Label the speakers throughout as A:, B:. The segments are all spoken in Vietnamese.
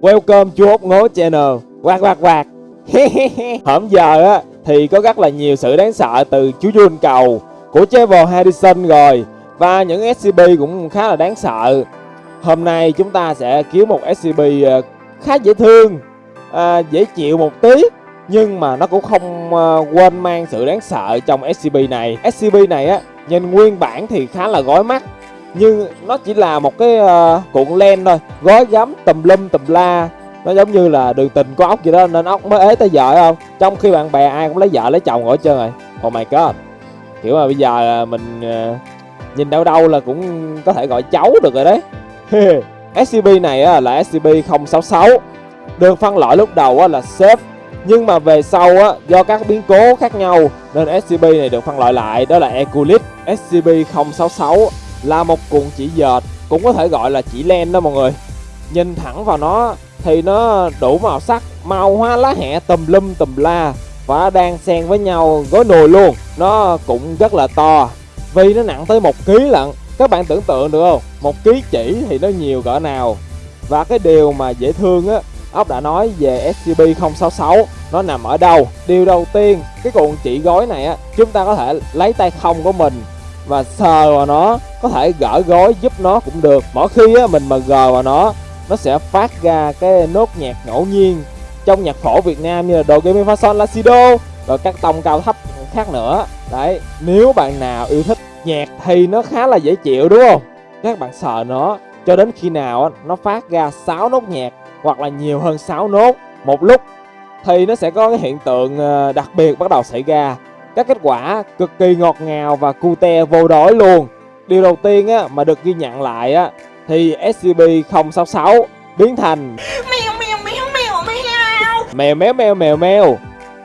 A: Welcome chú út ngố channel. Quạt quạt quạt. Hôm giờ á thì có rất là nhiều sự đáng sợ từ chú Jun cầu Của Trevor Harrison rồi Và những SCP cũng khá là đáng sợ. Hôm nay chúng ta sẽ kiếm một SCP ờ, khá dễ thương à, Dễ chịu một tí Nhưng mà nó cũng không à, quên mang sự đáng sợ trong SCP này. SCP này á nhìn nguyên bản thì khá là gói mắt nhưng nó chỉ là một cái uh, cuộn len thôi. Gói gắm tùm lum tùm la. Nó giống như là đường tình có ốc gì đó nên ốc mới ế tới vợ không? Trong khi bạn bè ai cũng lấy vợ lấy chồng ở trơn rồi. Oh my god. Kiểu mà bây giờ ờ, mình uh, nhìn đâu đâu là cũng có thể gọi cháu được rồi đấy. Scb này á, là scb 066 Được phân loại lúc đầu á, là safe Nhưng mà về sau á, do các biến cố khác nhau Nên SCP này được phân loại lại đó là Eculit, SCP-066 là một cuộn chỉ dệt, cũng có thể gọi là chỉ len đó mọi người. Nhìn thẳng vào nó thì nó đủ màu sắc, màu hoa lá hẹ tùm lum tùm la và đang xen với nhau gói nồi luôn. Nó cũng rất là to, vì nó nặng tới một ký lận. Các bạn tưởng tượng được không? Một ký chỉ thì nó nhiều cỡ nào? Và cái điều mà dễ thương á, ốc đã nói về SCB 066 nó nằm ở đâu? Điều đầu tiên, cái cuộn chỉ gói này á, chúng ta có thể lấy tay không của mình và sờ vào nó có thể gỡ gối giúp nó cũng được. Mỗi khi á, mình mà gờ vào nó nó sẽ phát ra cái nốt nhạc ngẫu nhiên trong nhạc phổ Việt Nam như là đồ game fa son la si Do rồi các tông cao thấp khác nữa. Đấy nếu bạn nào yêu thích nhạc thì nó khá là dễ chịu đúng không? Các bạn sờ nó cho đến khi nào nó phát ra 6 nốt nhạc hoặc là nhiều hơn 6 nốt một lúc thì nó sẽ có cái hiện tượng ờ, đặc biệt bắt đầu xảy ra các kết quả cực kỳ ngọt ngào và cute vô đối luôn. Điều đầu tiên á, mà được ghi nhận lại á, thì SCP-066 biến thành
B: mèo mèo mèo mèo mèo.
A: Mèo méo mèo mèo mèo.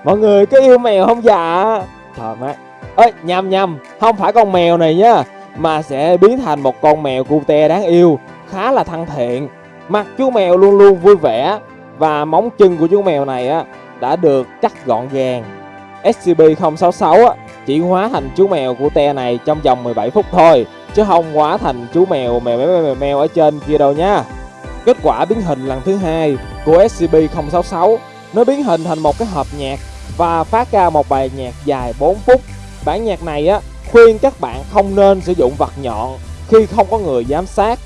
A: Mọi người có yêu mèo không? Dạ? Trời má. Ơi nhầm nhầm. Không phải con mèo này nhá mà sẽ biến thành một con mèo cute đáng yêu khá là thân thiện. Mặt chú mèo luôn luôn vui vẻ và móng chân của chú mèo này á đã được cắt gọn gàng SCP-066 á, chỉ hóa thành chú mèo của te này trong vòng 17 phút thôi chứ không hóa thành chú mèo mèo mèo mèo, mèo ở trên kia đâu nha. Kết quả biến hình lần thứ hai của SCP-066 nó biến hình thành một cái hộp nhạc và phát ra một bài nhạc dài 4 phút. Bản nhạc này á khuyên các bạn không nên sử dụng vật nhọn khi không có người giám sát.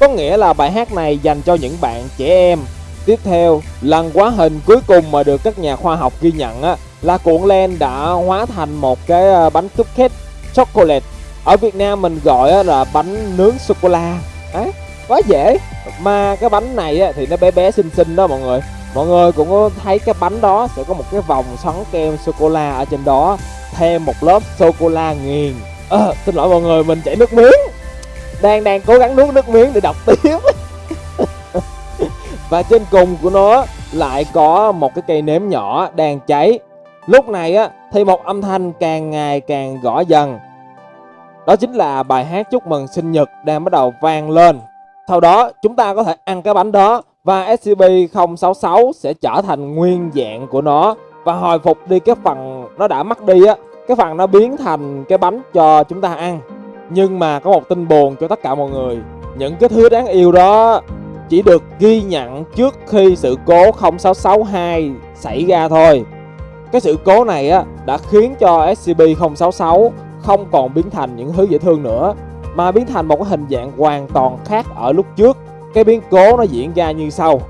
A: Có nghĩa là bài hát này dành cho những bạn trẻ em. Tiếp theo lần quá hình cuối cùng mà được các nhà khoa học ghi nhận á là cuộn len đã hóa thành một cái ờ, bánh cupcake chocolate. Ở Việt Nam mình gọi là bánh nướng sô cô la à, quá dễ. Mà cái bánh này thì nó bé bé xinh xinh đó mọi người. Mọi người cũng có thấy cái bánh đó sẽ có một cái vòng xoắn kem sô cô la ở trên đó thêm một lớp sô cô la nghiền. À, xin lỗi mọi người mình chảy nước miếng. Đang đang cố gắng nuốt nước miếng để đọc tiếp. Và trên cùng của nó lại có một cái cây nến nhỏ đang cháy. Lúc này á thì một âm thanh càng ngày càng rõ dần. Đó chính là bài hát chúc mừng sinh nhật đang bắt đầu vang lên. Sau đó chúng ta có thể ăn cái bánh đó và SCP-066 sẽ trở thành nguyên dạng của nó và hồi phục đi cái phần nó đã mất đi á, cái phần nó biến thành cái bánh cho chúng ta ăn. Nhưng mà có một tin buồn cho tất cả mọi người, những cái thứ đáng yêu đó chỉ được ghi nhận trước khi sự cố 0662 xảy ra thôi. Cái sự cố này á đã khiến cho SCP-066 không còn biến thành những thứ dễ thương nữa mà biến thành một cái hình dạng hoàn toàn khác ở lúc trước. Cái biến cố nó diễn ra như sau.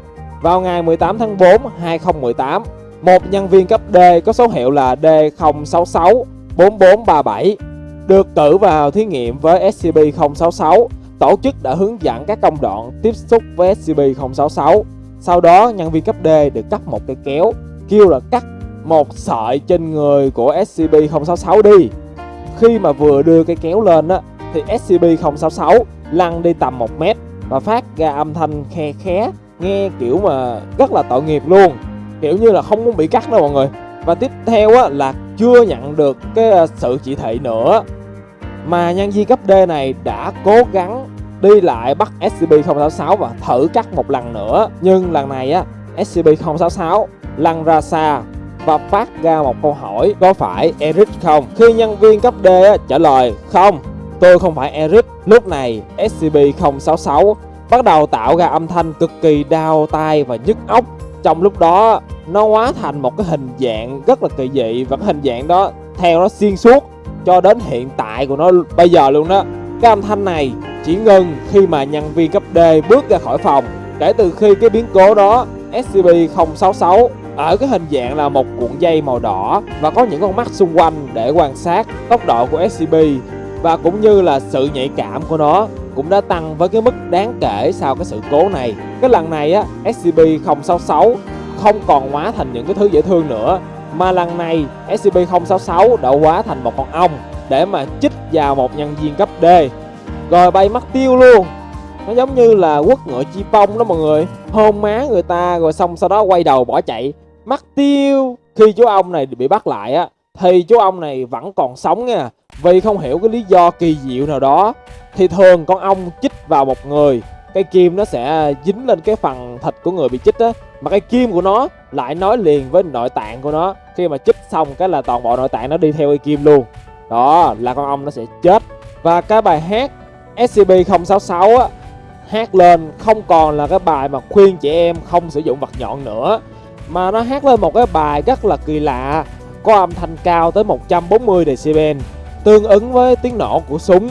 A: Vào ngày 18 tháng 4 2018, một nhân viên cấp D có số hiệu là D066 4437 được cử vào thí nghiệm với SCP-066. Tổ chức đã hướng dẫn các công đoạn tiếp xúc với SCP-066. Sau đó, nhân viên cấp D được cấp một cây kéo, kêu là cắt một sợi trên người của SCP-066 đi. Khi mà vừa đưa cái kéo lên á, Thì SCP-066 lăn đi tầm 1 mét Và phát ra âm thanh khe khé, Nghe kiểu mà rất là tội nghiệp luôn. Kiểu như là không muốn bị cắt đâu mọi người. Và tiếp theo á, là chưa nhận được cái à, sự chỉ thị nữa. Mà nhân viên cấp D này đã cố gắng đi lại bắt SCP-066 và thử cắt một lần nữa. Nhưng lần này á SCP-066 lăn ra xa và phát ra một câu hỏi có phải Eric không? Khi nhân viên cấp D trả lời không, tôi không phải Eric. Lúc này SCP-066 bắt đầu tạo ra âm thanh cực kỳ đau tai và nhức óc trong lúc đó nó hóa thành một cái hình dạng rất là kỳ dị và cái hình dạng đó theo nó xuyên suốt cho đến hiện tại của nó bây giờ luôn đó cái âm thanh này chỉ ngừng khi mà nhân viên cấp D bước ra khỏi phòng kể từ khi cái biến cố đó SCP-066 ở cái hình dạng là một cuộn dây màu đỏ và có những con mắt xung quanh để quan sát tốc độ của SCP và cũng như là sự nhạy cảm của nó cũng đã tăng với cái mức đáng kể sau cái sự cố này. Cái lần này á, SCP-066 không còn hóa thành những cái thứ dễ thương nữa mà lần này SCP-066 đã hóa thành một con ong để mà chích vào một nhân viên cấp D. Rồi bay mất tiêu luôn. Nó giống như là quất ngựa chi bông đó mọi người. Hôn má người ta rồi xong sau đó quay đầu bỏ chạy mất tiêu. Khi chú ông này bị bắt lại á, thì chú ông này vẫn còn sống nha. Vì không hiểu cái lý do kỳ diệu nào đó, thì thường con ong chích vào một người, cái kim nó sẽ dính lên cái phần thịt của người bị chích á. Mà cái kim của nó lại nói liền với nội tạng của nó. Khi mà chích xong cái là toàn bộ nội tạng nó đi theo cây kim luôn. Đó, là con ong nó sẽ chết. Và cái bài hát SCP-066 á, hát lên không còn là cái bài mà khuyên chị em không sử dụng vật nhọn nữa mà nó hát lên một cái bài rất là kỳ lạ có âm thanh cao tới 140 decibel tương ứng với tiếng nổ của súng.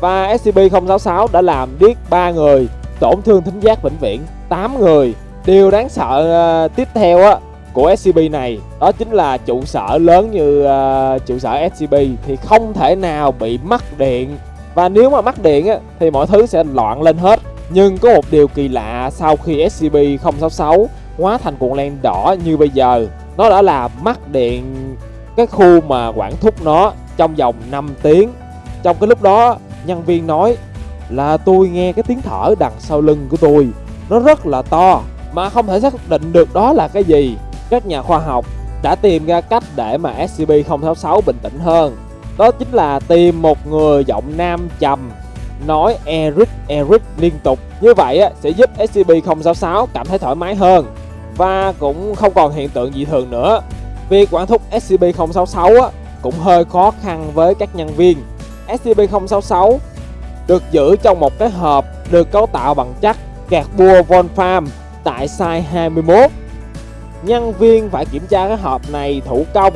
A: Và SCP-066 đã làm điếc 3 người tổn thương thính giác vĩnh viễn 8 người. Điều đáng sợ uh, tiếp theo á của SCP này đó chính là trụ sở lớn như uh, trụ sở SCP thì không thể nào bị mất điện. Và nếu mà mất điện á, thì mọi thứ sẽ loạn lên hết. Nhưng có một điều kỳ lạ sau khi SCP-066 hóa thành cuộn len đỏ như bây giờ. Nó đã là mắc điện cái khu mà quản thúc nó trong vòng 5 tiếng. Trong cái lúc đó nhân viên nói là tôi nghe cái tiếng thở đằng sau lưng của tôi. Nó rất là to mà không thể xác định được đó là cái gì. Các nhà khoa học đã tìm ra cách để mà SCP-066 bình tĩnh hơn. Đó chính là tìm một người giọng nam trầm nói Eric Eric liên tục. Như vậy á, sẽ giúp SCP-066 cảm thấy thoải mái hơn và cũng không còn hiện tượng dị thường nữa. Việc quản thúc SCP-066 á, cũng hơi khó khăn với các nhân viên. SCP-066 được giữ trong một cái hộp được cấu tạo bằng chất carbua wolfram tại size 21 nhân viên phải kiểm tra cái hộp này thủ công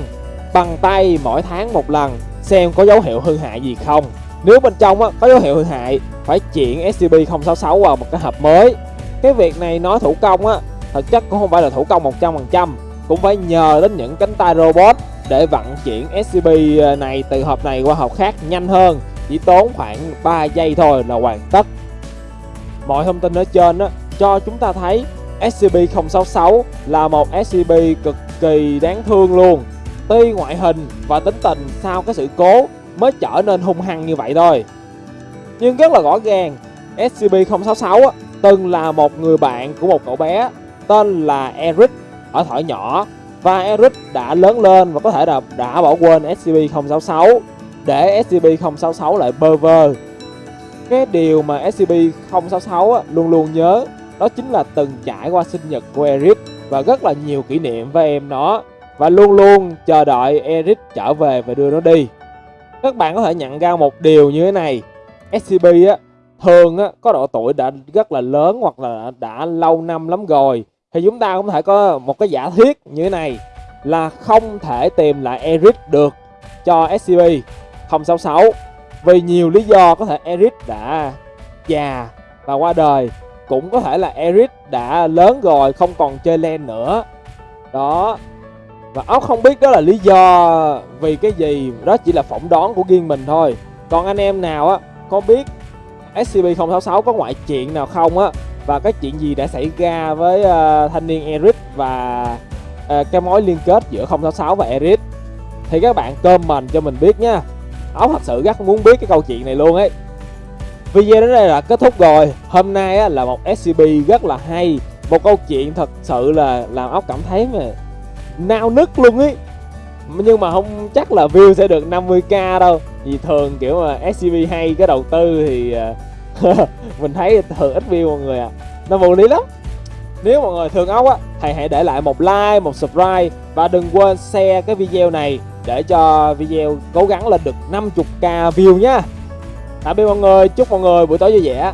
A: bằng tay mỗi tháng một lần xem có dấu hiệu hư hại gì không. Nếu bên trong á, có dấu hiệu hư hại phải chuyển SCP-066 vào một cái hộp mới. Cái việc này nói thủ công á thực chất cũng không phải là thủ công 100% cũng phải nhờ đến những cánh tay robot để vận chuyển SCP ờ, này từ hộp này qua hộp khác nhanh hơn. Chỉ tốn khoảng 3 giây thôi là hoàn tất. Mọi thông tin ở trên đó, cho chúng ta thấy SCP-066 là một SCP cực kỳ đáng thương luôn. Tuy ngoại hình và tính tình sau cái sự cố mới trở nên hung hăng như vậy thôi. Nhưng rất là rõ ràng SCP-066 từng là một người bạn của một cậu bé tên là Eric ở thỏi nhỏ. Và Eric đã lớn lên và có thể là đã bỏ quên SCP-066 để SCP-066 lại bơ vơ. Cái điều mà SCP-066 luôn luôn nhớ đó chính là từng trải qua sinh nhật của Eric và rất là nhiều kỷ niệm với em nó. Và luôn luôn chờ đợi Eric trở về và đưa nó đi. Các bạn có thể nhận ra một điều như thế này, SCP á thường á có độ tuổi đã rất là lớn hoặc là đã lâu năm lắm rồi thì chúng ta cũng thể có một cái giả thuyết như thế này, là không thể tìm lại Eric được cho SCP-066 vì nhiều lý do có thể Eric đã già và qua đời, cũng có thể là Eric đã lớn rồi, không còn chơi len nữa. Đó. Và ốc không biết đó là lý do vì cái gì, đó chỉ là phỏng đoán của riêng mình thôi. Còn anh em nào á, có biết SCP-066 có ngoại chuyện nào không á? Và cái chuyện gì đã xảy ra với uh, thanh niên Eric và uh, cái mối liên kết giữa 066 và Eric? Thì các bạn comment cho mình biết nha. Ốc thật sự rất muốn biết cái câu chuyện này luôn ấy. Video đến đây là kết thúc rồi. Hôm nay á, là một SCP rất là hay. Một câu chuyện thật sự là làm ốc cảm thấy mà nao nức luôn ấy. Nhưng mà không chắc là view sẽ được 50k đâu. Vì thường kiểu mà SCP hay cái đầu tư thì ờ, Mình thấy thường ít view mọi người à Nó vô lý lắm. Nếu mọi người thương ốc á Thì hãy để lại một like, một subscribe Và đừng quên share cái video này Để cho video cố gắng lên được 50k view nha. Tạm biệt mọi người chúc mọi người buổi tối vui vẻ.